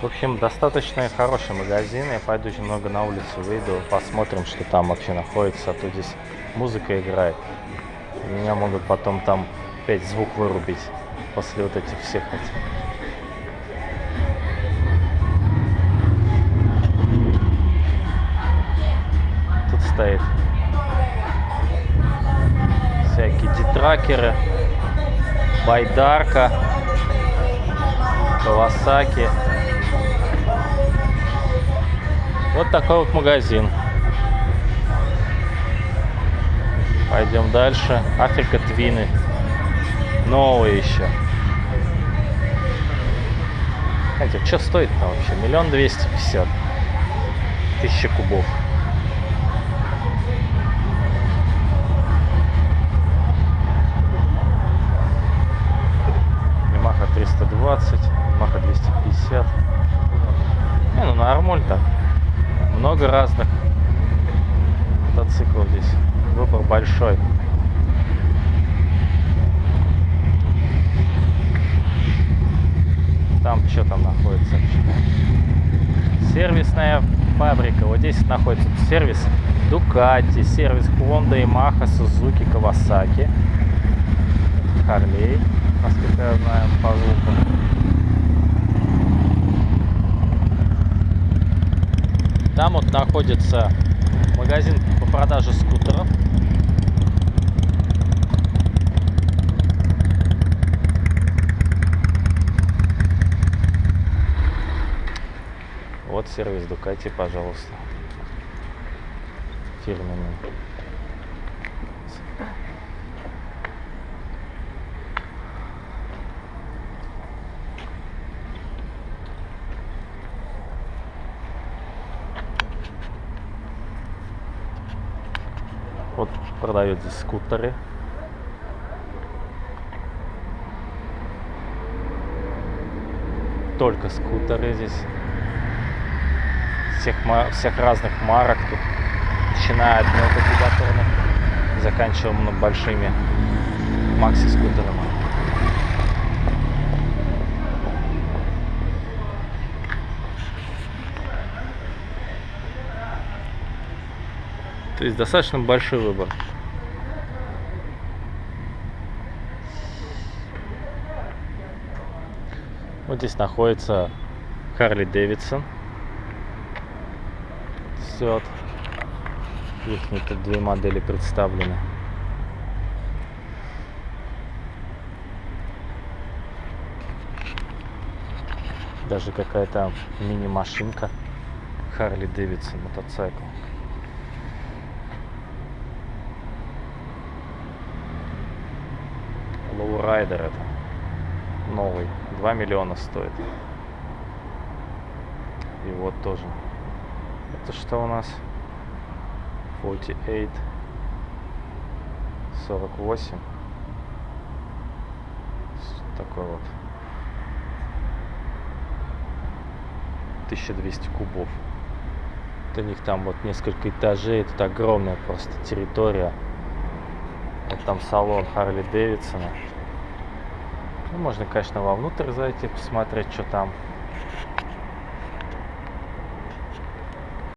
В общем, достаточно хороший магазин. Я пойду немного на улицу выйду, посмотрим, что там вообще находится. А то здесь музыка играет. Меня могут потом там опять звук вырубить после вот этих всех этих. Стоит всякие дитракеры, байдарка, Кавасаки. Вот такой вот магазин. Пойдем дальше. Африка Твины. Новые еще. Хотя, что стоит-то вообще? Миллион двести пятьдесят. Тысяча кубов. Ямаха 320, Ямаха 250. Не, ну нормально так. Много разных мотоциклов здесь. Выбор большой. Там что там находится? Сервисная фабрика. Вот здесь находится сервис Ducati, сервис Honda, Yamaha, Suzuki, Kawasaki, Harley, насколько я знаю, по звуку. Там вот находится магазин по продаже скутеров. Вот сервис Дукати, пожалуйста. Фирменный. Вот продают здесь скутеры. Только скутеры здесь. Всех, всех разных марок тут. Начиная от мелкокубатурных, заканчивая большими макси-скутерами. То есть достаточно большой выбор. Вот здесь находится Харли Дэвидсон. Все. Их тут две модели представлены. Даже какая-то мини-машинка Харли Дэвидсон мотоцикл. Low Rider это новый. 2 миллиона стоит. И вот тоже. Это что у нас? 48 48 С- такой вот. 1200 кубов. У них там вот несколько этажей. Это огромная просто территория. Вот там салон Харли Дэвидсона ну, можно, конечно, вовнутрь зайти, посмотреть, что там.